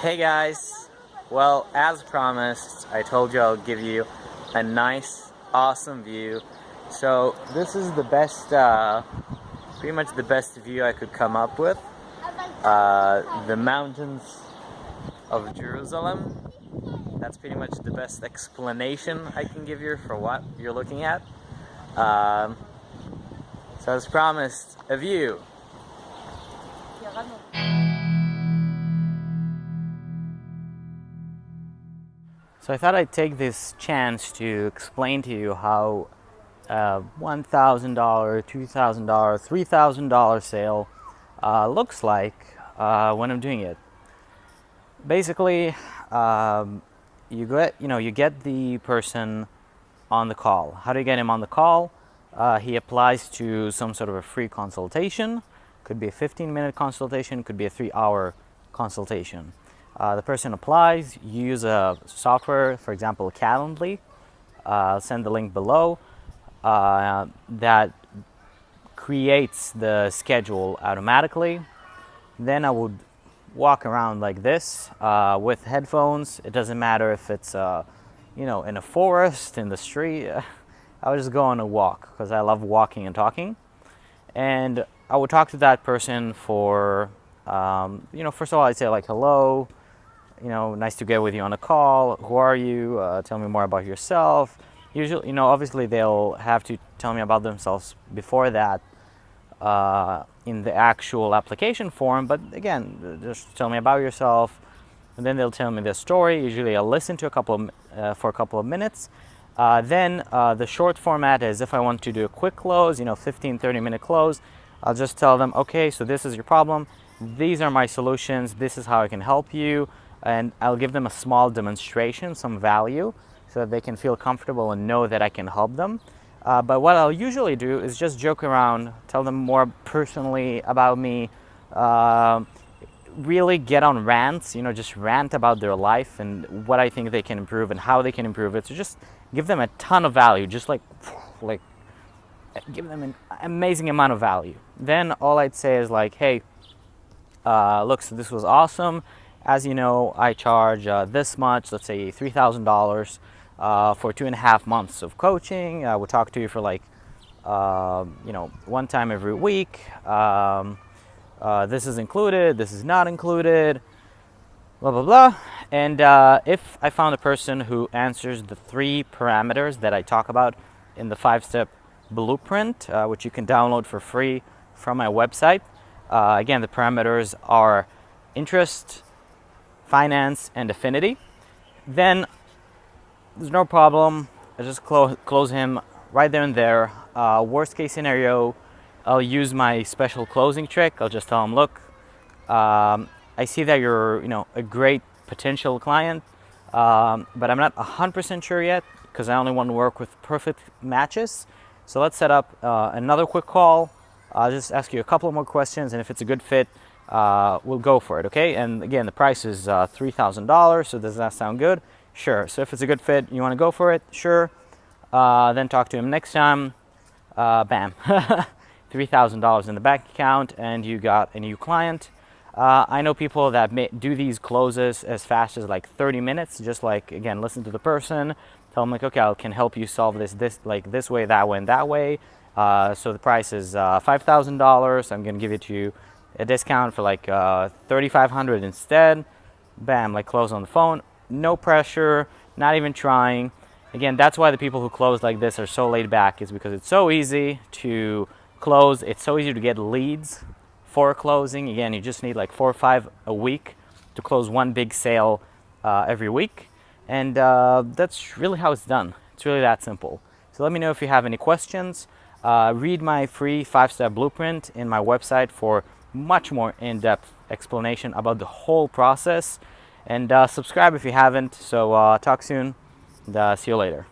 Hey guys! Well, as promised, I told you I'll give you a nice, awesome view. So, this is the best, uh, pretty much the best view I could come up with. Uh, the mountains of Jerusalem. That's pretty much the best explanation I can give you for what you're looking at. Um, so as promised, a view. So I thought I'd take this chance to explain to you how a $1,000, $2,000, $3,000 sale uh, looks like uh, when I'm doing it. Basically, um, you get you know you get the person on the call. How do you get him on the call? Uh, he applies to some sort of a free consultation. Could be a 15 minute consultation, could be a three hour consultation. Uh, the person applies, you use a software, for example, Calendly. Uh, send the link below uh, that creates the schedule automatically. Then I would walk around like this uh, with headphones. It doesn't matter if it's, uh, you know, in a forest, in the street. I would just go on a walk because I love walking and talking. And I would talk to that person for, um, you know, first of all, I'd say like, hello, you know, nice to get with you on a call. Who are you? Uh, tell me more about yourself. Usually, you know, obviously they'll have to tell me about themselves before that uh, in the actual application form. But again, just tell me about yourself, and then they'll tell me their story. Usually, I'll listen to a couple of, uh, for a couple of minutes. Uh, then uh, the short format is if I want to do a quick close, you know, 15, 30 minute close, I'll just tell them, okay, so this is your problem. These are my solutions. This is how I can help you and I'll give them a small demonstration, some value, so that they can feel comfortable and know that I can help them. Uh, but what I'll usually do is just joke around, tell them more personally about me, uh, really get on rants, you know, just rant about their life and what I think they can improve and how they can improve it. So just give them a ton of value, just like, like, give them an amazing amount of value. Then all I'd say is like, hey, uh, look, so this was awesome. As you know, I charge uh, this much, let's say $3,000 uh, for two and a half months of coaching. I will talk to you for like, uh, you know, one time every week. Um, uh, this is included, this is not included, blah, blah, blah. And uh, if I found a person who answers the three parameters that I talk about in the five-step blueprint, uh, which you can download for free from my website. again, the parameters are interest, finance, and affinity. Then there's no problem. I just clo close him right there and there. Uh, worst case scenario, I'll use my special closing trick. I'll just tell him, look, um, I see that you're, you know, a great potential client, um, but I'm not 100% sure yet because I only want to work with perfect matches. So let's set up uh, another quick call. I'll just ask you a couple more questions, and if it's a good fit, uh, we'll go for it, okay? And again, the price is uh, $3,000, so does that sound good? Sure. So if it's a good fit, you want to go for it? Sure. Uh, then talk to him next time. Uh, bam. $3,000 in the bank account, and you got a new client. Uh, I know people that may do these closes as fast as like 30 minutes, just like, again, listen to the person, tell them like, okay, I can help you solve this, this, like this way, that way, and that way. Uh, so the price is $5,000. I'm going to give it to you a discount for like uh, 3500 instead. Bam, like close on the phone. No pressure, not even trying. Again, that's why the people who close like this are so laid back is because it's so easy to close. It's so easy to get leads for closing. Again, you just need like four or five a week to close one big sale uh, every week. And uh, that's really how it's done. It's really that simple. So let me know if you have any questions. Uh, read my free five-step blueprint in my website for much more in-depth explanation about the whole process. And uh, subscribe if you haven't. So uh, talk soon and uh, see you later.